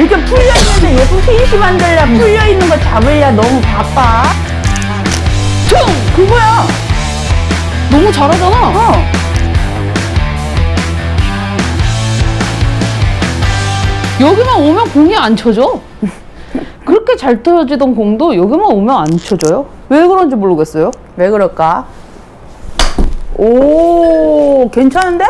이렇게 풀려있는데 예쁜 피니시 만들려 풀려있는 거 잡으려 너무 바빠 퉁! 그거야 너무 잘하잖아. 어. 여기만 오면 공이 안 쳐져. 그렇게 잘 터지던 공도 여기만 오면 안 쳐져요. 왜 그런지 모르겠어요. 왜 그럴까? 오, 괜찮은데?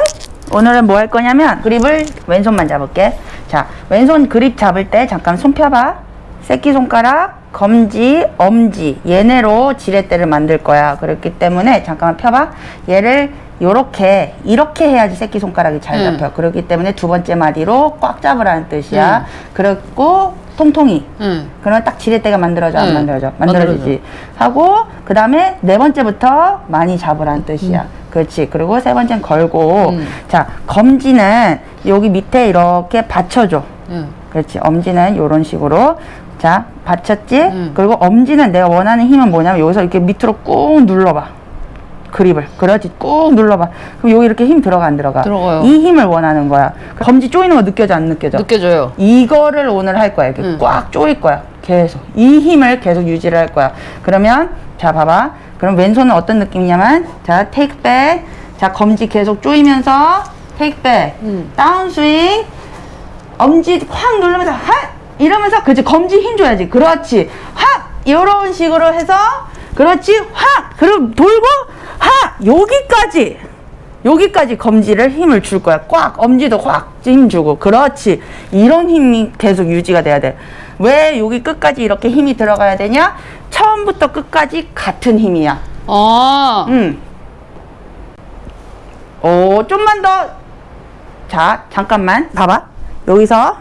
오늘은 뭐 할 거냐면 그립을 왼손만 잡을게. 자, 왼손 그립 잡을 때 잠깐 손 펴봐. 새끼손가락, 검지, 엄지 얘네로 지렛대를 만들 거야. 그렇기 때문에 잠깐만 펴봐. 얘를 요렇게 이렇게 해야지 새끼손가락이 잘 응. 잡혀. 그렇기 때문에 두 번째 마디로 꽉 잡으라는 뜻이야. 그리고 통통이 응. 그러면 딱 지렛대가 만들어져 안 응. 만들어져 만들어지지 하고 그 다음에 네 번째부터 많이 잡으라는 뜻이야 그렇지 그리고 세 번째는 걸고 음. 자 검지는 여기 밑에 이렇게 받쳐줘 응. 그렇지 엄지는 이런 식으로 자 받쳤지 음. 그리고 엄지는 내가 원하는 힘은 뭐냐면 여기서 이렇게 밑으로 꾹 눌러봐 그립을 그렇지 꾹 눌러봐 그럼 여기 이렇게 힘 들어가 안 들어가 들어가요. 이 힘을 원하는 거야 검지 쪼이는 거 느껴져 안 느껴져 느껴져요. 이거를 오늘 할 거야. 이렇게 응. 꽉 조일 거야. 계속. 이 힘을 계속 유지를 할 거야. 그러면, 자, 봐봐. 그럼 왼손은 어떤 느낌이냐면, 자, 테이크 백. 자, 검지 계속 조이면서, 테이크 백. 응. 다운 스윙. 엄지 확 누르면서, 핫! 이러면서, 그렇지. 검지 힘 줘야지. 그렇지. 핫! 이런 식으로 해서, 그렇지. 확! 그럼 돌고, 하! 여기까지. 여기까지 검지를 힘을 줄 거야. 꽉 엄지도 확 힘 주고 그렇지. 이런 힘이 계속 유지가 돼야 돼. 왜 여기 끝까지 이렇게 힘이 들어가야 되냐? 처음부터 끝까지 같은 힘이야. 아. 음. 오, 좀만 더. 자, 잠깐만. 봐봐. 여기서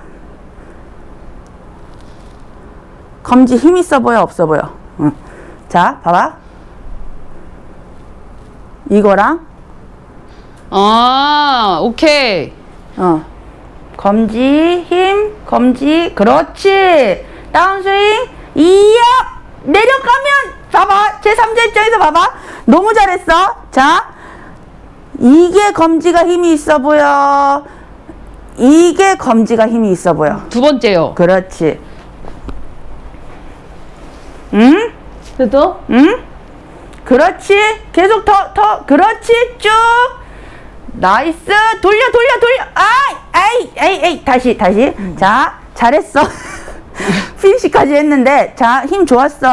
검지 힘 있어 보여, 없어 보여? 응. 자, 봐봐. 이거랑 아. 오케이. 어. 검지, 힘, 검지, 그렇지. 다운스윙, 이야! 내려가면, 봐봐. 제3자 입장에서 봐봐. 너무 잘했어. 자. 이게 검지가 힘이 있어 보여. 이게 검지가 힘이 있어 보여. 두 번째요. 그렇지. 응? 그래도? 응? 그렇지. 계속 더, 더. 그렇지. 쭉. nice. 돌려, 돌려, 돌려. 아이, 아이, 아이, 아이. 다시, 다시. 자, 잘했어. 피니시까지 했는데, 자, 힘 좋았어.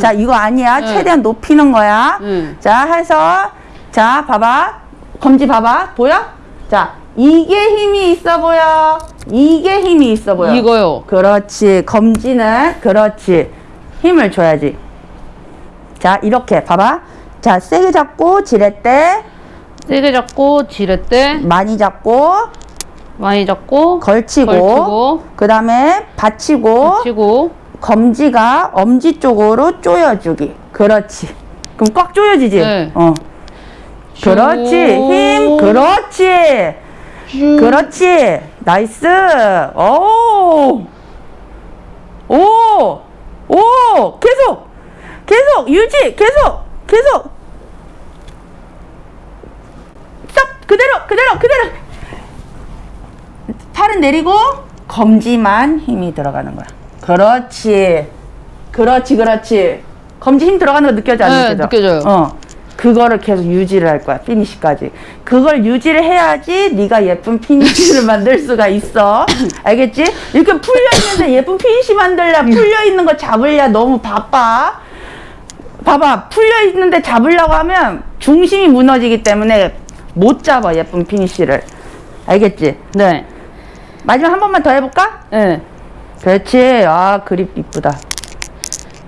자, 이거 아니야. 응. 최대한 높이는 거야. 응. 자, 해서, 자, 봐봐. 검지 봐봐. 보여? 자, 이게 힘이 있어 보여. 이게 힘이 있어 보여. 이거요. 그렇지. 검지는 그렇지. 힘을 줘야지. 자, 이렇게 봐봐. 자, 세게 잡고 지렛대 세게 잡고 지렛대 많이 잡고 많이 잡고 걸치고, 걸치고 그 다음에 받치고 치고 검지가 엄지 쪽으로 조여주기. 그렇지. 그럼 꽉 조여지지. 네. 어. 그렇지. 힘. 그렇지. 그렇지. nice. 오. 오. 오. 계속. 계속. 유지. 계속. 계속. 그대로. 그대로. 그대로. 팔은 내리고 검지만 힘이 들어가는 거야. 그렇지. 그렇지. 그렇지. 검지 힘 들어가는 거 느껴져 안 네, 느껴져? 느껴져요. 어. 그거를 계속 유지를 할 거야. 피니시까지. 그걸 유지를 해야지 네가 예쁜 피니시를 만들 수가 있어. 알겠지? 이렇게 풀려 있는데 예쁜 피니시 만들려 풀려 있는 거 잡으려 너무 바빠. 봐봐. 풀려 있는데 잡으려고 하면 중심이 무너지기 때문에 못 잡아 예쁜 피니시를. 알겠지? 네. 마지막 한 번만 더 해볼까? 네. 그렇지. 아 그립 이쁘다.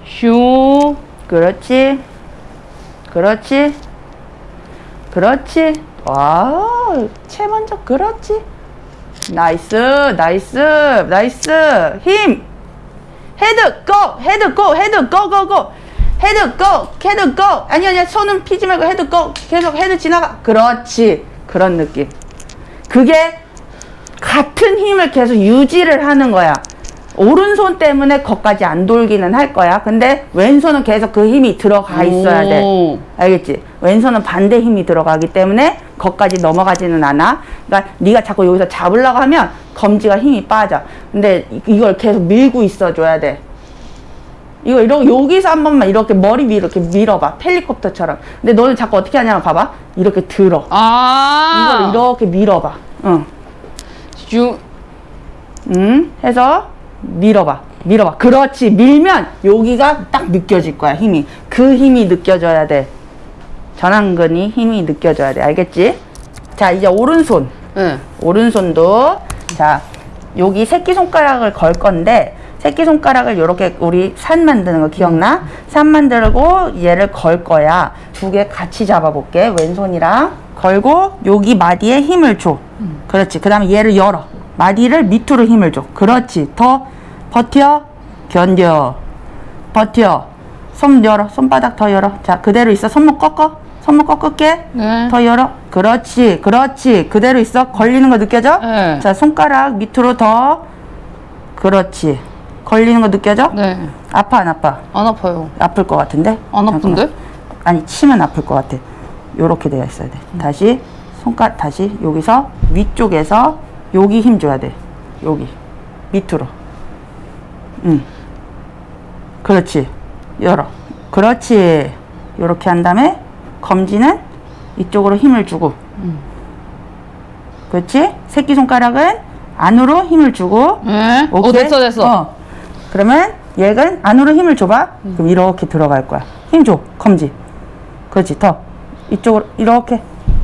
슈. 그렇지. 그렇지. 그렇지. 와, 채 먼저 그렇지. nice, nice, nice. 힘. head go, head go, head go, go, go. head go, head go. 아니 아니야. 손은 피지 말고 head go. 계속 헤드 지나가. 그렇지. 그런 느낌. 그게 같은 힘을 계속 유지를 하는 거야. 오른손 때문에 거기까지 안 돌기는 할 거야. 근데 왼손은 계속 그 힘이 들어가 있어야 돼. 오. 알겠지? 왼손은 반대 힘이 들어가기 때문에 거기까지 넘어가지는 않아. 그러니까 네가 자꾸 여기서 잡으려고 하면 검지가 힘이 빠져. 근데 이- 이걸 계속 밀고 있어 줘야 돼. 이거 이렇게 여기서 한 번만 이렇게 머리 위로 이렇게 밀어봐. 헬리콥터처럼. 근데 너는 자꾸 어떻게 하냐면 봐봐. 이렇게 들어. 아. 이걸 이렇게 밀어봐. 응. 유, 음, 해서 밀어봐. 밀어봐. 그렇지. 밀면 여기가 딱 느껴질 거야, 힘이. 그 힘이 느껴져야 돼. 전완근이 힘이 느껴져야 돼. 알겠지? 자, 이제 오른손. 네. 오른손도 자, 여기 새끼손가락을 걸 건데 새끼손가락을 이렇게 우리 산 만드는 거 기억나? 산 만들고 얘를 걸 거야. 두 개 같이 잡아볼게. 왼손이랑 걸고 여기 마디에 힘을 줘. 그렇지. 그 다음에 얘를 열어. 마디를 밑으로 힘을 줘. 그렇지. 더 버텨. 견뎌. 버텨. 손 열어. 손바닥 더 열어. 자, 그대로 있어. 손목 꺾어. 손목 꺾을게. 네. 더 열어. 그렇지. 그렇지. 그대로 있어. 걸리는 거 느껴져? 네. 자, 손가락 밑으로 더. 그렇지. 걸리는 거 느껴져? 네. 아파, 안 아파? 안 아파요. 아플 것 같은데? 안 아픈데? 잠깐만. 아니, 치면 아플 것 같아. 요렇게 되어 있어야 돼. 다시, 손가락, 다시, 여기서, 위쪽에서, 여기 힘 줘야 돼. 여기. 밑으로. 응. 그렇지. 열어. 그렇지. 요렇게 한 다음에, 검지는 이쪽으로 힘을 주고. 그렇지? 새끼손가락은 안으로 힘을 주고. 네. 오, 오케이? 됐어, 됐어. 어. 그러면 얘는 안으로 힘을 줘봐. 그럼 이렇게 들어갈 거야. 힘 줘. 검지. 그렇지. 더. 이쪽으로 이렇게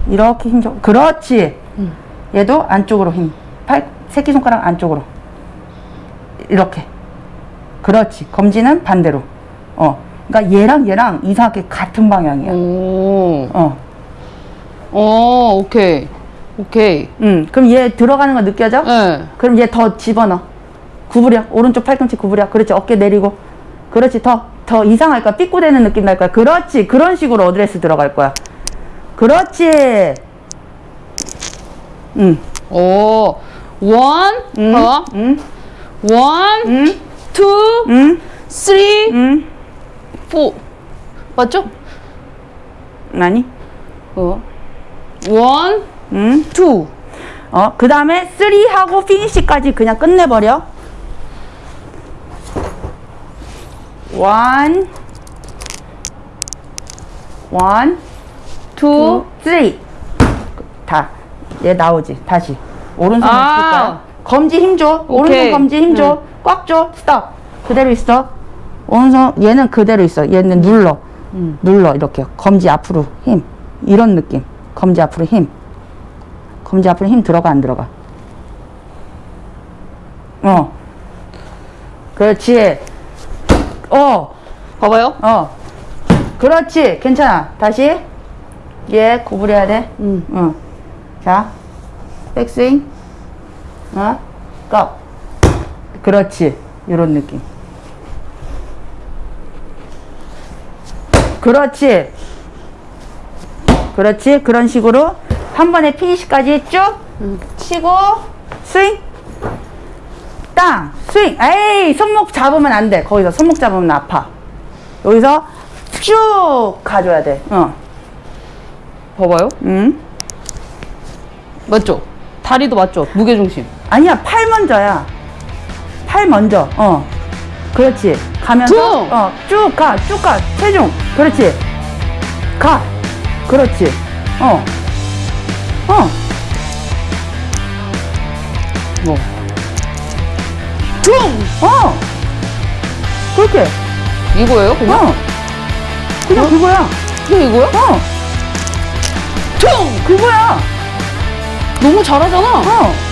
이렇게 힘 줘. 그렇지. 얘도 안쪽으로 힘. 팔 새끼손가락 안쪽으로. 이렇게. 그렇지. 검지는 반대로. 어. 그러니까 얘랑 얘랑 이상하게 같은 방향이야. 오. 어. 오, 오케이. 오케이. 음. 그럼 얘 들어가는 거 느껴져? 네. 그럼 얘 더 집어넣어. 구부려. 오른쪽 팔꿈치 구부려. 그렇지. 어깨 내리고. 그렇지. 더, 더 이상할 거야. 삐꾸대는 느낌 날 거야. 그렇지. 그런 식으로 어드레스 들어갈 거야. 그렇지. 응. 오. one, 응. 봐봐. 응. one, 응. two, 응. three, 응. four. 맞죠? 아니. 어. one, 응. two. 어. 그 다음에 three 하고 피니시까지 그냥 끝내버려. one. one. two, three. 다. 얘 나오지. 다시. 오른손을 아. 칠 거야. 검지 힘 줘. 오른손. 검지 힘 줘. 꽉 줘. 스톱. 그대로 있어. 오른손 얘는 그대로 있어. 얘는 눌러. 눌러 이렇게. 검지 앞으로 힘. 이런 느낌. 검지 앞으로 힘. 검지 앞으로 힘 들어가 안 들어가? 어. 그렇지. 어. 봐봐요. 어. 그렇지. 괜찮아. 다시. 얘 구부려야 돼. 음. 응. 자. 백스윙. 어. 고. 그렇지. 요런 느낌. 그렇지. 그렇지. 그런 식으로 한 번에 피니시까지 쭉 치고 스윙. 땅. 스윙. 에이, 손목 잡으면 안 돼. 거기서 손목 잡으면 아파. 여기서 쭉 가줘야 돼. 어. 봐봐요. 응? 맞죠? 다리도 맞죠? 무게중심. 아니야, 팔 먼저야. 팔 먼저. 어. 그렇지. 가면서 쭉! 어, 쭉 가. 쭉 가. 체중. 그렇지. 가. 그렇지. 어. 어. 뭐. 퉁! 어. 그렇게. 이거예요, 그냥? 어. 그냥 그거야. 그냥 이거야? 어. 퉁! 그거야. 너무 잘하잖아. 어.